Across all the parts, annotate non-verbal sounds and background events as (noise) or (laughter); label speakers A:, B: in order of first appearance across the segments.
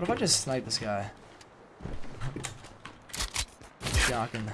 A: What if I just snipe this guy? Shocking.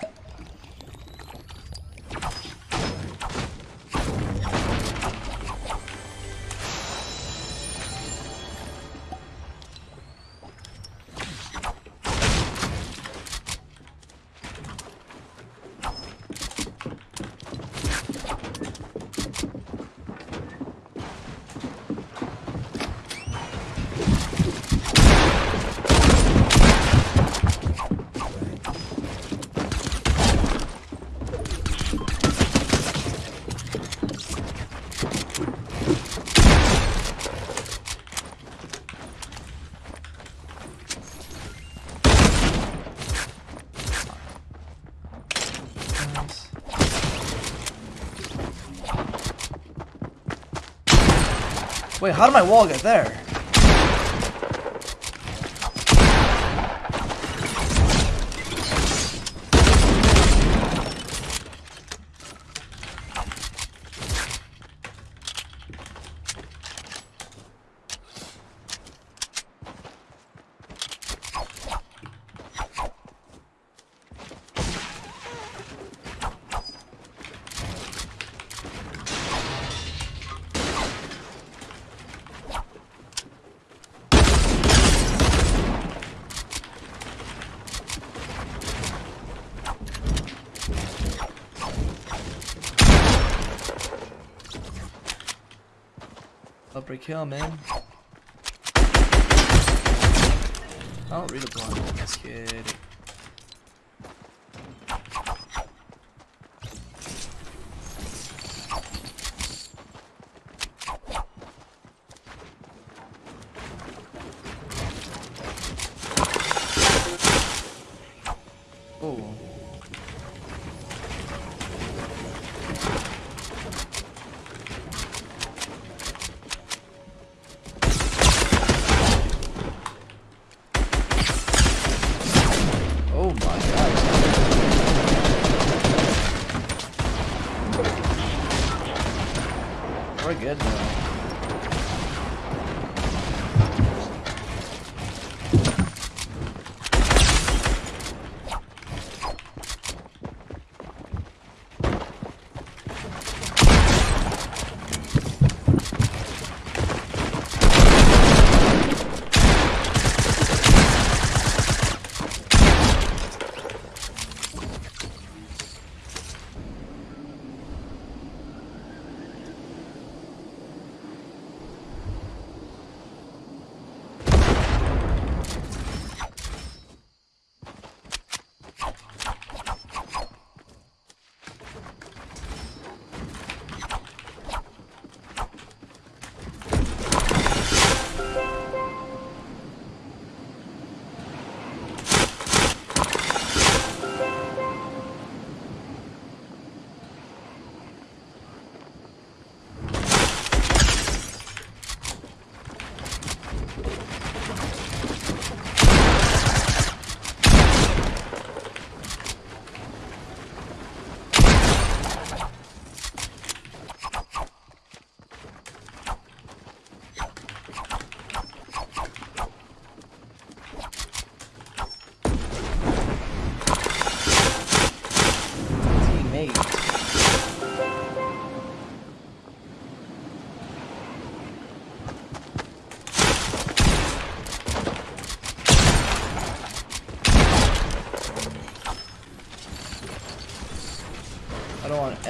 A: Wait, how did my wall get there? Upper kill, man. I don't read a blind. Just kidding.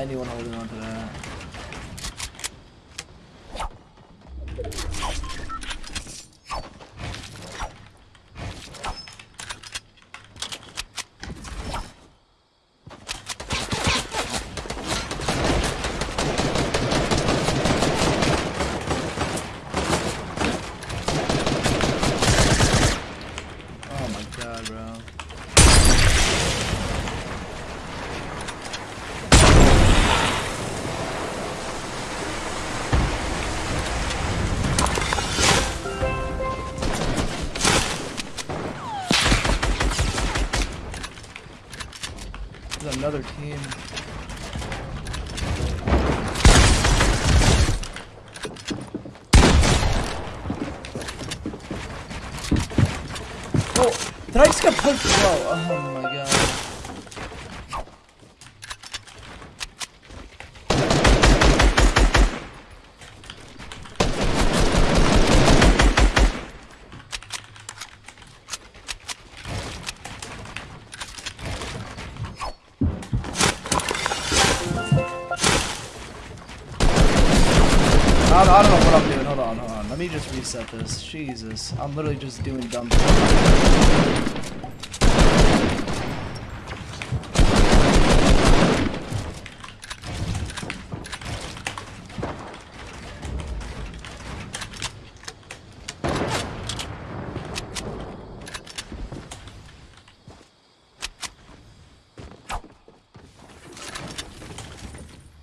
A: Anyone holding on to that. Another team. Oh, did I just get? Whoa, oh my reset this. Jesus. I'm literally just doing dumb stuff.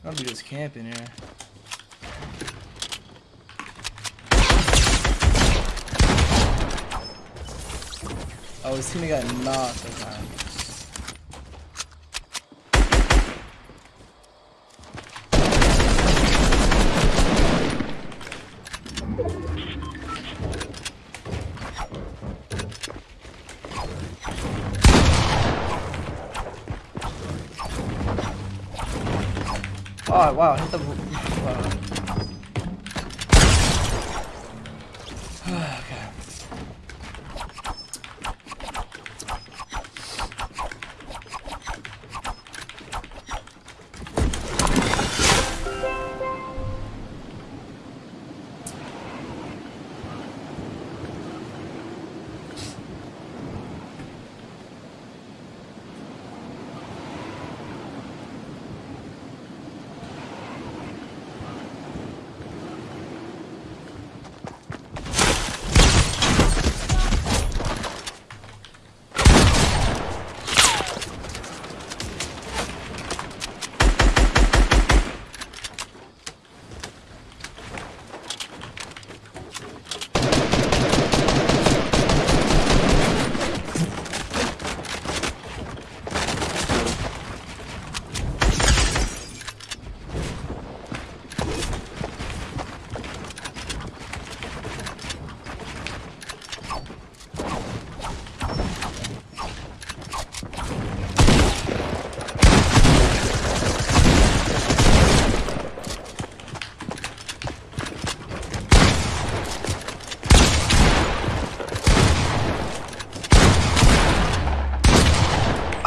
A: I'm be just camping here. Oh, his teammate got knocked. Okay. Oh wow, hit the. (sighs) Wow. (sighs) (sighs)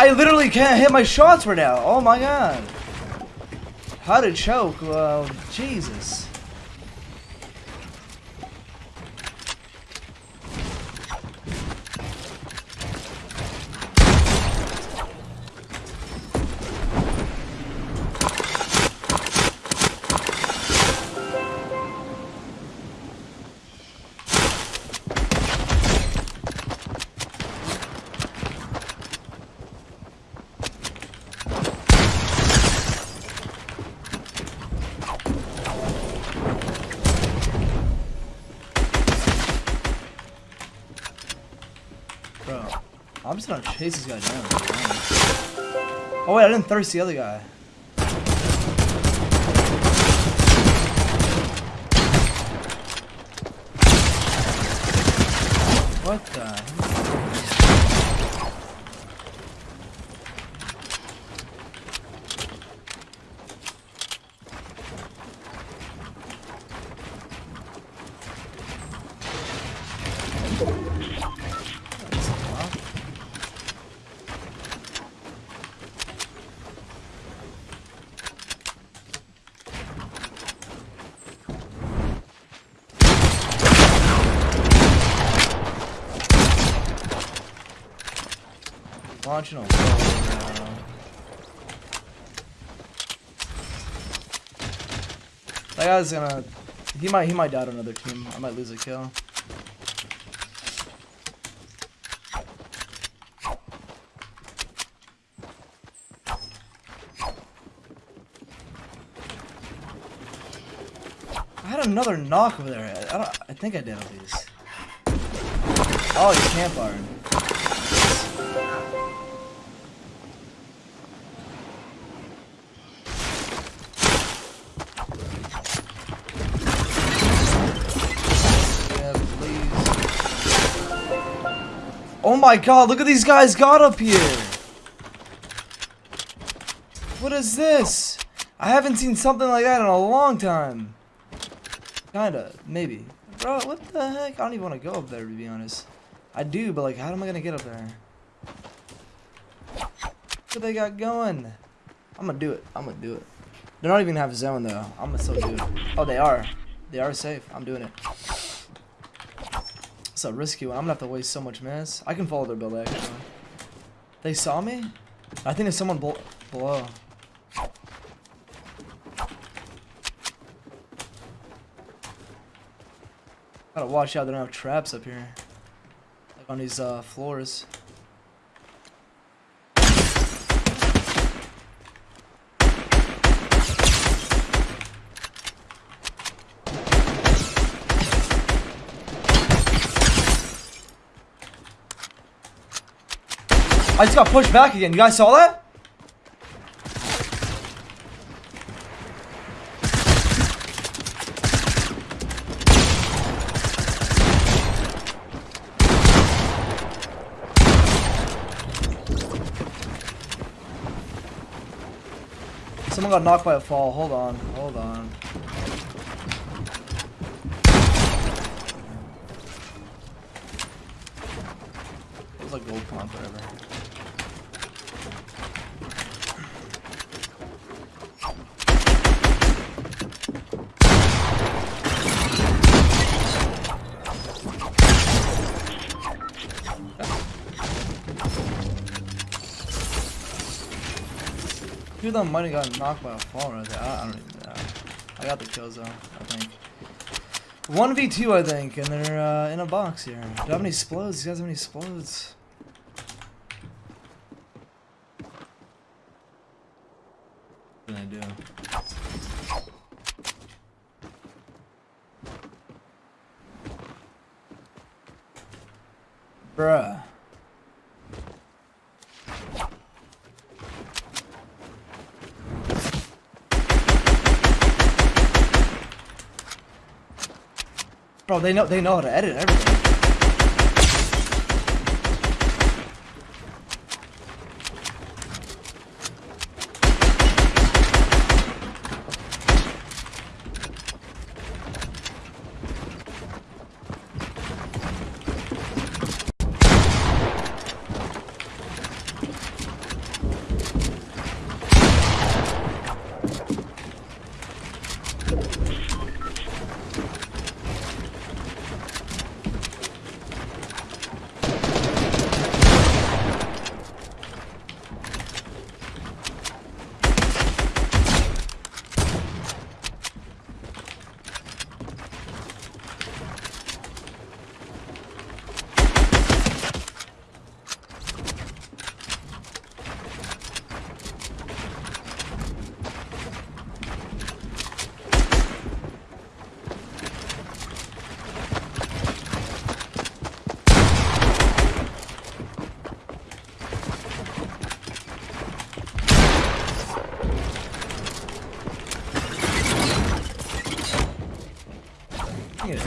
A: I literally can't hit my shots right now. Oh my god. How to choke? Well, Jesus. Just gonna chase this guy down. Oh wait, I didn't thirst the other guy. What the? Launching a now. That guy's gonna. He might. He might die to another team. I might lose a kill. I had another knock over there. I. I think I did at least. Oh, campfiring. Yeah, Oh my god, look at these guys got up here. What is this? I haven't seen something like that in a long time. Kinda, maybe. Bro, what the heck? I don't even want to go up there, to be honest. I do, but like, how am I gonna get up there? What they got going? I'm gonna do it. I'm gonna do it. They're not even have a zone, though. I'm gonna still do it. Oh, they are. They are safe. I'm doing it. A risky one. I'm gonna have to waste so much mess. I can follow their build, actually. They saw me? I think there's someone below. Gotta watch out, they don't have traps up here. Like on these uh, floors. I just got pushed back again. You guys saw that? Someone got knocked by a fall. Hold on. Hold on. It was like gold pump. Them might have gotten knocked by a fall right there. I, I don't even know. I got the kills though, I think. 1v2 I think, and they're uh, in a box here. Do I have any explodes? You guys have any explodes? I do. Bruh. Bro, they know they know how to edit everything.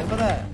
A: Look at that.